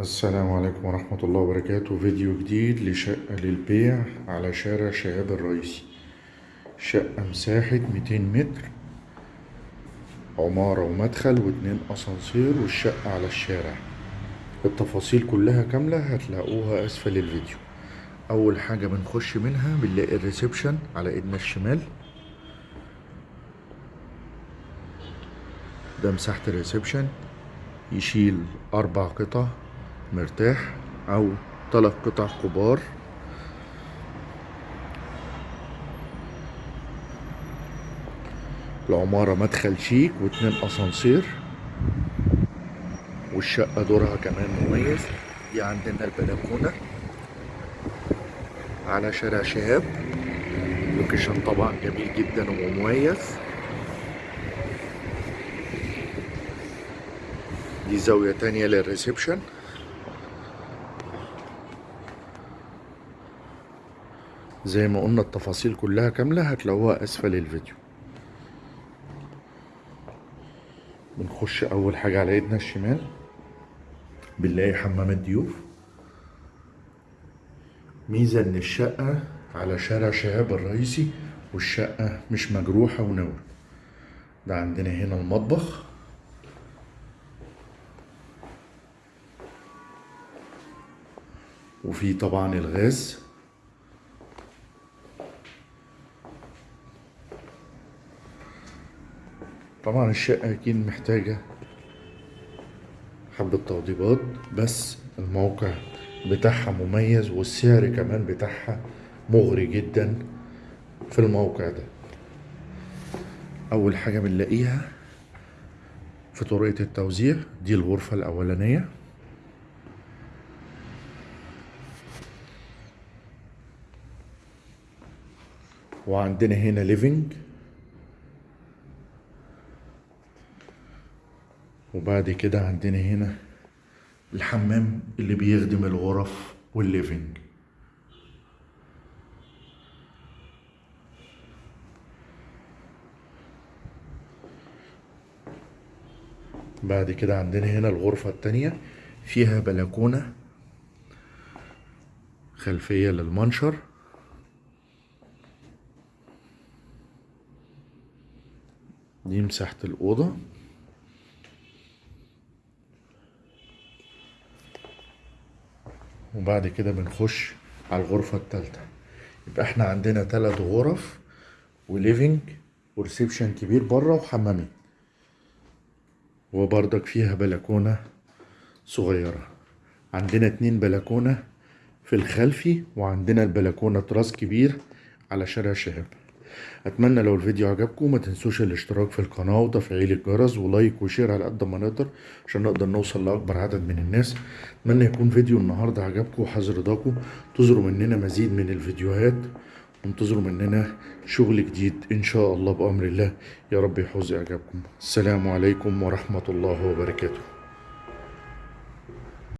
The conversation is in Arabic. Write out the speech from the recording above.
السلام عليكم ورحمة الله وبركاته. فيديو جديد لشقة للبيع على شارع شهاب الرئيسي. شقة مساحة 200 متر عمارة ومدخل واتنين أسانسير والشقة على الشارع. التفاصيل كلها كاملة هتلاقوها أسفل الفيديو. أول حاجة بنخش منها بنلاقي الريسبشن على إيدنا الشمال. ده مساحة ال reception. يشيل أربع قطع. مرتاح أو تلات قطع كبار. العمارة مدخل شيك واتنين أسانسير. والشقة دورها كمان مميز. دي عندنا البلكونة على شارع شهاب. location طبعا جميل جدا ومميز. دي زاوية تانية للريسبشن. زي ما قلنا التفاصيل كلها كاملة هتلاقوها أسفل الفيديو. بنخش أول حاجة على إيدنا الشمال. بنلاقي حمام الضيوف. ميزة إن الشقة على شارع شهاب الرئيسي والشقة مش مجروحة ونور ده عندنا هنا المطبخ. وفي طبعا الغاز. طبعا الشقة أكيد محتاجة حبة توضيبات بس الموقع بتاعها مميز والسعر كمان بتاعها مغري جدا في الموقع ده. أول حاجة بنلاقيها في طريقة التوزيع دي الغرفة الأولانية. وعندنا هنا living وبعد كده عندنا هنا الحمام اللي بيخدم الغرف وال living. بعد كده عندنا هنا الغرفة التانية فيها بلكونة خلفية للمنشر. دي مساحة الأوضة. وبعد كده بنخش على الغرفة التالتة. يبقى إحنا عندنا تلات غرف و living و reception كبير بره وحمامين. وبرضك فيها بلكونة صغيرة. عندنا اتنين بلكونة في الخلفي وعندنا البلكونة تراس كبير على شارع شهاب. أتمنى لو الفيديو عجبكم ما تنسوش الاشتراك في القناة وتفعيل الجرس و like و share على قد ما نقدر عشان نقدر نوصل لأكبر عدد من الناس. أتمنى يكون فيديو النهاردة عجبكم وحاز رضاكم تظهروا مننا مزيد من الفيديوهات وانتظروا مننا شغل جديد إن شاء الله بأمر الله. يا رب يحوز إعجابكم. السلام عليكم ورحمة الله وبركاته.